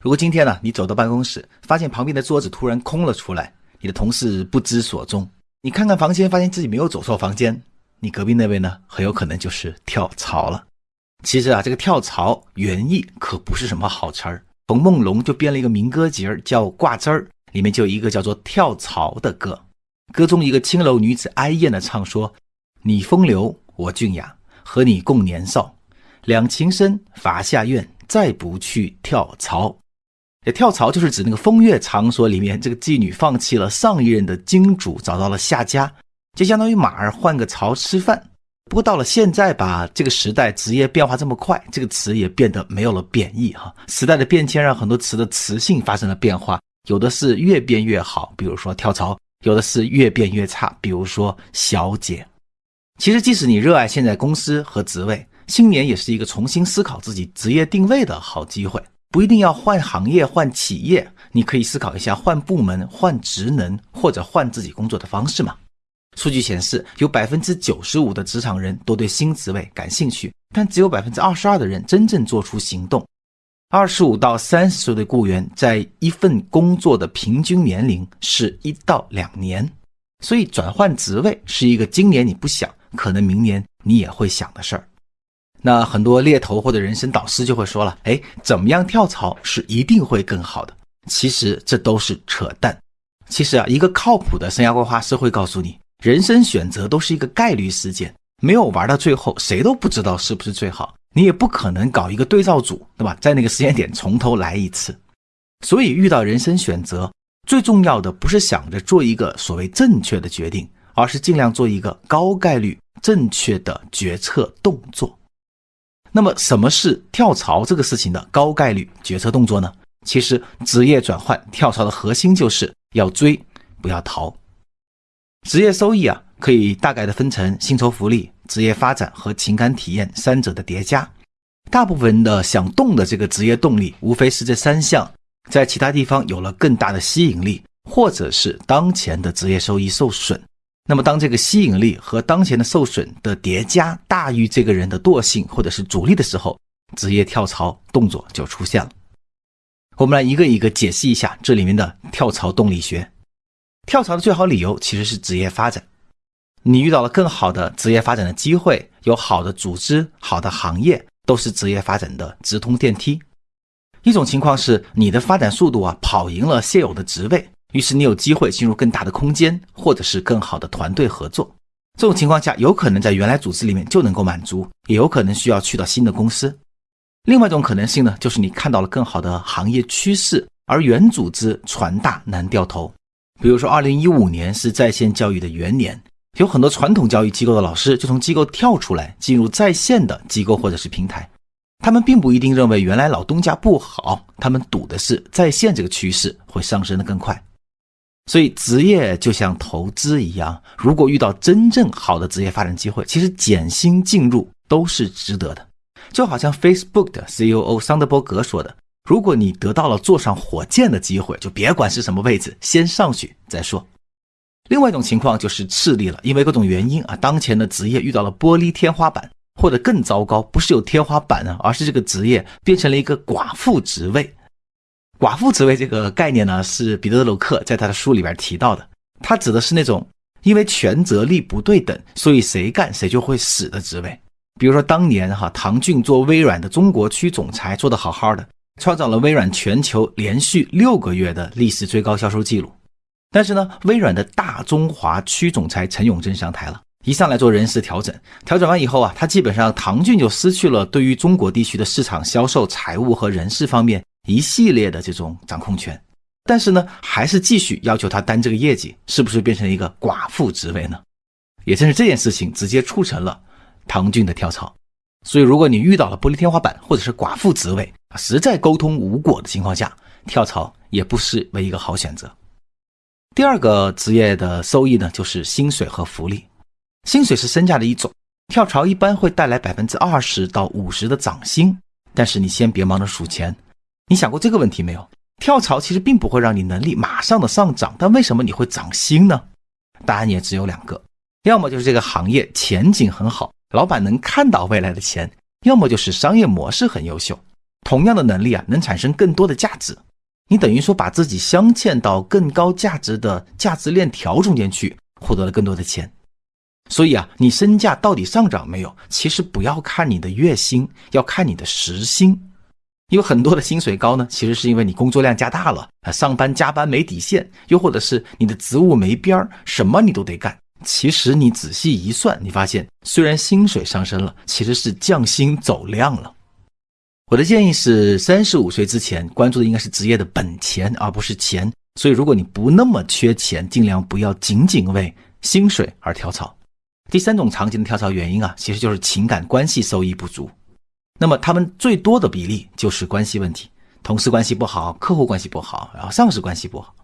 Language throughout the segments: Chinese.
如果今天呢，你走到办公室，发现旁边的桌子突然空了出来，你的同事不知所踪，你看看房间，发现自己没有走错房间，你隔壁那位呢，很有可能就是跳槽了。其实啊，这个跳槽原意可不是什么好词儿。冯梦龙就编了一个民歌节儿，叫《挂枝儿》，里面就有一个叫做《跳槽》的歌。歌中一个青楼女子哀艳的唱说：“你风流，我俊雅，和你共年少，两情深，伐下院，再不去跳槽。”跳槽就是指那个风月场所里面，这个妓女放弃了上一任的金主，找到了下家，就相当于马儿换个槽吃饭。不过到了现在吧，这个时代职业变化这么快，这个词也变得没有了贬义哈。时代的变迁让很多词的词性发生了变化，有的是越变越好，比如说跳槽；有的是越变越差，比如说小姐。其实，即使你热爱现在公司和职位，新年也是一个重新思考自己职业定位的好机会。不一定要换行业、换企业，你可以思考一下换部门、换职能或者换自己工作的方式嘛。数据显示，有百分之九十五的职场人都对新职位感兴趣，但只有百分之二十二的人真正做出行动。二十五到三十岁的雇员在一份工作的平均年龄是一到两年，所以转换职位是一个今年你不想，可能明年你也会想的事儿。那很多猎头或者人生导师就会说了：“哎，怎么样跳槽是一定会更好的？”其实这都是扯淡。其实啊，一个靠谱的生涯规划师会告诉你。人生选择都是一个概率事件，没有玩到最后，谁都不知道是不是最好。你也不可能搞一个对照组，对吧？在那个时间点从头来一次。所以遇到人生选择，最重要的不是想着做一个所谓正确的决定，而是尽量做一个高概率正确的决策动作。那么，什么是跳槽这个事情的高概率决策动作呢？其实，职业转换跳槽的核心就是要追，不要逃。职业收益啊，可以大概的分成薪酬福利、职业发展和情感体验三者的叠加。大部分人的想动的这个职业动力，无非是这三项，在其他地方有了更大的吸引力，或者是当前的职业收益受损。那么，当这个吸引力和当前的受损的叠加大于这个人的惰性或者是阻力的时候，职业跳槽动作就出现了。我们来一个一个解析一下这里面的跳槽动力学。跳槽的最好理由其实是职业发展，你遇到了更好的职业发展的机会，有好的组织、好的行业，都是职业发展的直通电梯。一种情况是你的发展速度啊跑赢了现有的职位，于是你有机会进入更大的空间，或者是更好的团队合作。这种情况下，有可能在原来组织里面就能够满足，也有可能需要去到新的公司。另外一种可能性呢，就是你看到了更好的行业趋势，而原组织船大难掉头。比如说，二零一五年是在线教育的元年，有很多传统教育机构的老师就从机构跳出来，进入在线的机构或者是平台。他们并不一定认为原来老东家不好，他们赌的是在线这个趋势会上升的更快。所以，职业就像投资一样，如果遇到真正好的职业发展机会，其实减薪进入都是值得的。就好像 Facebook 的 CEO 桑德伯格说的。如果你得到了坐上火箭的机会，就别管是什么位置，先上去再说。另外一种情况就是赤力了，因为各种原因啊，当前的职业遇到了玻璃天花板，或者更糟糕，不是有天花板呢，而是这个职业变成了一个寡妇职位。寡妇职位这个概念呢，是彼得·德鲁克在他的书里边提到的，他指的是那种因为权责力不对等，所以谁干谁就会死的职位。比如说当年哈，唐骏做微软的中国区总裁，做得好好的。创造了微软全球连续六个月的历史最高销售记录，但是呢，微软的大中华区总裁陈永贞上台了，一上来做人事调整，调整完以后啊，他基本上唐骏就失去了对于中国地区的市场销售、财务和人事方面一系列的这种掌控权，但是呢，还是继续要求他担这个业绩，是不是变成一个寡妇职位呢？也正是这件事情直接促成了唐骏的跳槽。所以，如果你遇到了玻璃天花板或者是寡妇职位，实在沟通无果的情况下，跳槽也不失为一个好选择。第二个职业的收益呢，就是薪水和福利。薪水是身价的一种，跳槽一般会带来百分之二十到五十的涨薪。但是你先别忙着数钱，你想过这个问题没有？跳槽其实并不会让你能力马上的上涨，但为什么你会涨薪呢？答案也只有两个，要么就是这个行业前景很好。老板能看到未来的钱，要么就是商业模式很优秀。同样的能力啊，能产生更多的价值。你等于说把自己镶嵌到更高价值的价值链条中间去，获得了更多的钱。所以啊，你身价到底上涨没有？其实不要看你的月薪，要看你的时薪。有很多的薪水高呢，其实是因为你工作量加大了啊，上班加班没底线，又或者是你的职务没边儿，什么你都得干。其实你仔细一算，你发现虽然薪水上升了，其实是降薪走量了。我的建议是，三十五岁之前关注的应该是职业的本钱，而不是钱。所以如果你不那么缺钱，尽量不要仅仅为薪水而跳槽。第三种常见的跳槽原因啊，其实就是情感关系收益不足。那么他们最多的比例就是关系问题，同事关系不好，客户关系不好，然后上司关系不好。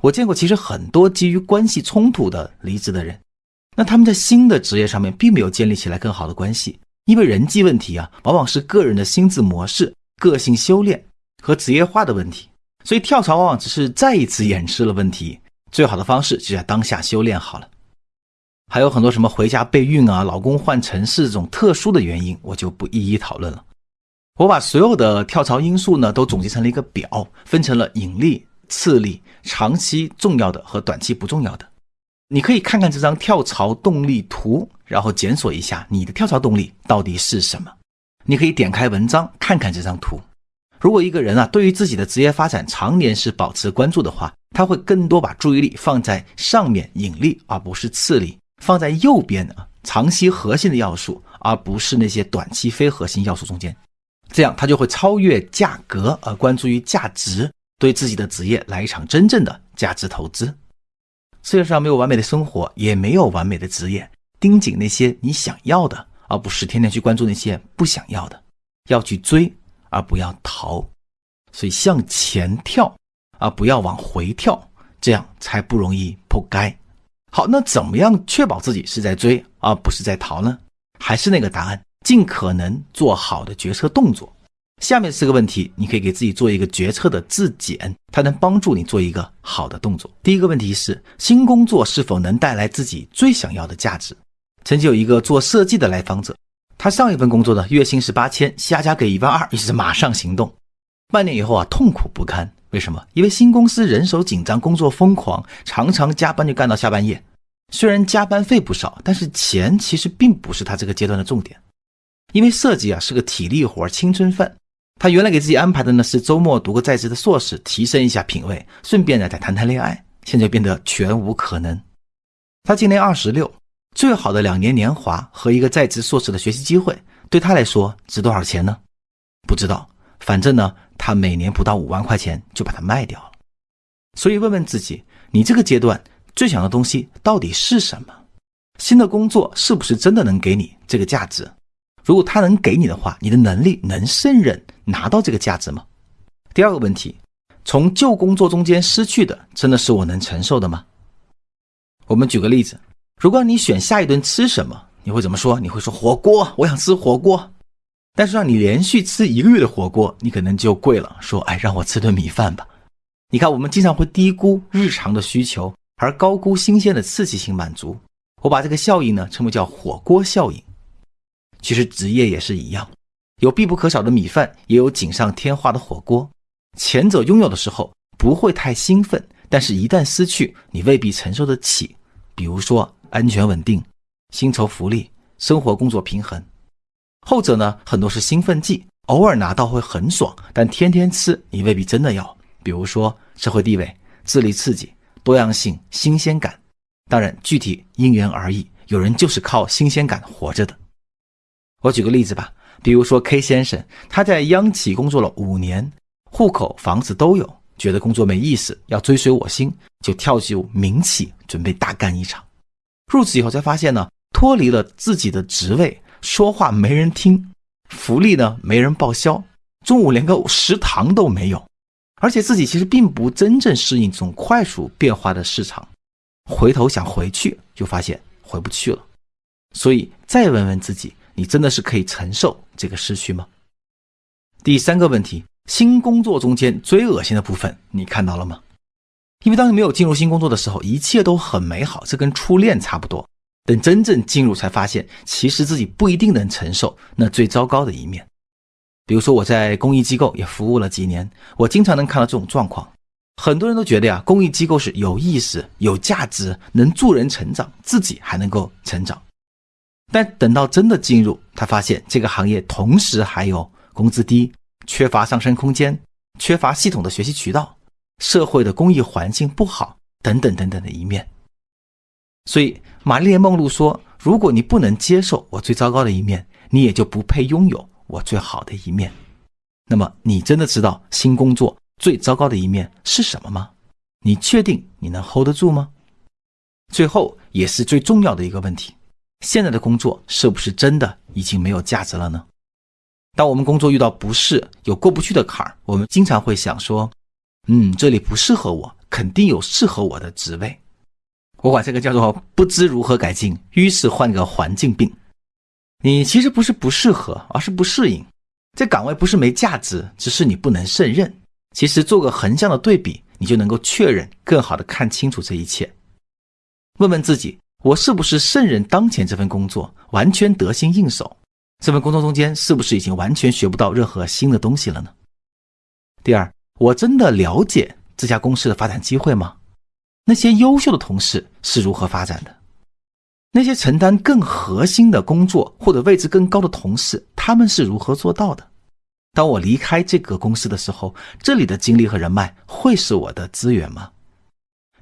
我见过其实很多基于关系冲突的离职的人，那他们在新的职业上面并没有建立起来更好的关系，因为人际问题啊，往往是个人的心智模式、个性修炼和职业化的问题，所以跳槽往往只是再一次掩饰了问题。最好的方式就在当下修炼好了。还有很多什么回家备孕啊、老公换城市这种特殊的原因，我就不一一讨论了。我把所有的跳槽因素呢都总结成了一个表，分成了引力、次力、长期重要的和短期不重要的。你可以看看这张跳槽动力图，然后检索一下你的跳槽动力到底是什么。你可以点开文章看看这张图。如果一个人啊对于自己的职业发展常年是保持关注的话，他会更多把注意力放在上面引力，而不是次力。放在右边的长期核心的要素，而不是那些短期非核心要素中间，这样他就会超越价格而关注于价值，对自己的职业来一场真正的价值投资。世界上没有完美的生活，也没有完美的职业，盯紧那些你想要的，而不是天天去关注那些不想要的，要去追而不要逃，所以向前跳而不要往回跳，这样才不容易破街。好，那怎么样确保自己是在追而不是在逃呢？还是那个答案，尽可能做好的决策动作。下面四个问题，你可以给自己做一个决策的自检，它能帮助你做一个好的动作。第一个问题是，新工作是否能带来自己最想要的价值？曾经有一个做设计的来访者，他上一份工作呢月薪是八千，下家给一万二，于是马上行动。半年以后啊，痛苦不堪。为什么？因为新公司人手紧张，工作疯狂，常常加班就干到下半夜。虽然加班费不少，但是钱其实并不是他这个阶段的重点。因为设计啊是个体力活，青春饭。他原来给自己安排的呢是周末读个在职的硕士，提升一下品味，顺便呢再谈谈恋爱。现在变得全无可能。他今年二十六，最好的两年年华和一个在职硕士的学习机会，对他来说值多少钱呢？不知道。反正呢。他每年不到五万块钱就把它卖掉了，所以问问自己，你这个阶段最想要的东西到底是什么？新的工作是不是真的能给你这个价值？如果他能给你的话，你的能力能胜任拿到这个价值吗？第二个问题，从旧工作中间失去的真的是我能承受的吗？我们举个例子，如果你选下一顿吃什么，你会怎么说？你会说火锅，我想吃火锅。但是让你连续吃一个月的火锅，你可能就贵了。说，哎，让我吃顿米饭吧。你看，我们经常会低估日常的需求，而高估新鲜的刺激性满足。我把这个效应呢称为叫火锅效应。其实职业也是一样，有必不可少的米饭，也有锦上添花的火锅。前者拥有的时候不会太兴奋，但是一旦失去，你未必承受得起。比如说安全稳定、薪酬福利、生活工作平衡。后者呢，很多是兴奋剂，偶尔拿到会很爽，但天天吃你未必真的要。比如说社会地位、智力刺激、多样性、新鲜感，当然具体因人而异，有人就是靠新鲜感活着的。我举个例子吧，比如说 K 先生，他在央企工作了五年，户口、房子都有，觉得工作没意思，要追随我心，就跳进民企，准备大干一场。入职以后才发现呢，脱离了自己的职位。说话没人听，福利呢没人报销，中午连个食堂都没有，而且自己其实并不真正适应这种快速变化的市场，回头想回去就发现回不去了，所以再问问自己，你真的是可以承受这个失去吗？第三个问题，新工作中间最恶心的部分你看到了吗？因为当你没有进入新工作的时候，一切都很美好，这跟初恋差不多。等真正进入，才发现其实自己不一定能承受那最糟糕的一面。比如说我在公益机构也服务了几年，我经常能看到这种状况。很多人都觉得呀，公益机构是有意思、有价值，能助人成长，自己还能够成长。但等到真的进入，他发现这个行业同时还有工资低、缺乏上升空间、缺乏系统的学习渠道、社会的公益环境不好等等等等的一面。所以，玛丽莲梦露说：“如果你不能接受我最糟糕的一面，你也就不配拥有我最好的一面。那么，你真的知道新工作？”最糟糕的一面是什么吗？你确定你能 hold 得住吗？最后也是最重要的一个问题：现在的工作是不是真的已经没有价值了呢？当我们工作遇到不适、有过不去的坎儿，我们经常会想说：“嗯，这里不适合我，肯定有适合我的职位。”我管这个叫做不知如何改进，于是换个环境病。你其实不是不适合，而是不适应。这岗位不是没价值，只是你不能胜任。其实做个横向的对比，你就能够确认、更好的看清楚这一切。问问自己：我是不是胜任当前这份工作，完全得心应手？这份工作中间是不是已经完全学不到任何新的东西了呢？第二，我真的了解这家公司的发展机会吗？那些优秀的同事是如何发展的？那些承担更核心的工作或者位置更高的同事，他们是如何做到的？当我离开这个公司的时候，这里的精力和人脉会是我的资源吗？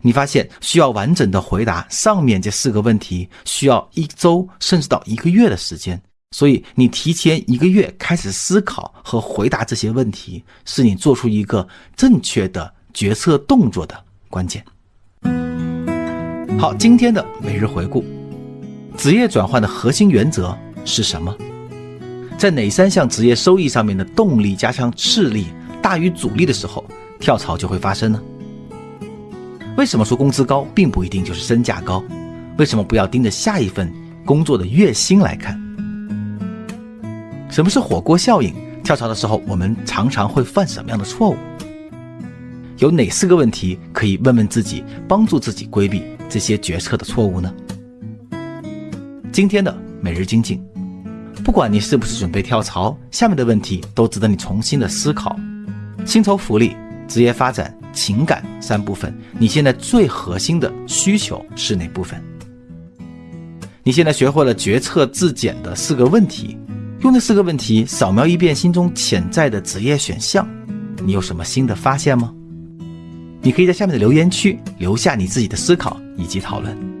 你发现需要完整的回答上面这四个问题，需要一周甚至到一个月的时间。所以，你提前一个月开始思考和回答这些问题，是你做出一个正确的决策动作的关键。好，今天的每日回顾，职业转换的核心原则是什么？在哪三项职业收益上面的动力加上斥力大于阻力的时候，跳槽就会发生呢？为什么说工资高并不一定就是身价高？为什么不要盯着下一份工作的月薪来看？什么是火锅效应？跳槽的时候我们常常会犯什么样的错误？有哪四个问题可以问问自己，帮助自己规避这些决策的错误呢？今天的每日精进。不管你是不是准备跳槽，下面的问题都值得你重新的思考：薪酬福利、职业发展、情感三部分，你现在最核心的需求是哪部分？你现在学会了决策自检的四个问题，用这四个问题扫描一遍心中潜在的职业选项，你有什么新的发现吗？你可以在下面的留言区留下你自己的思考以及讨论。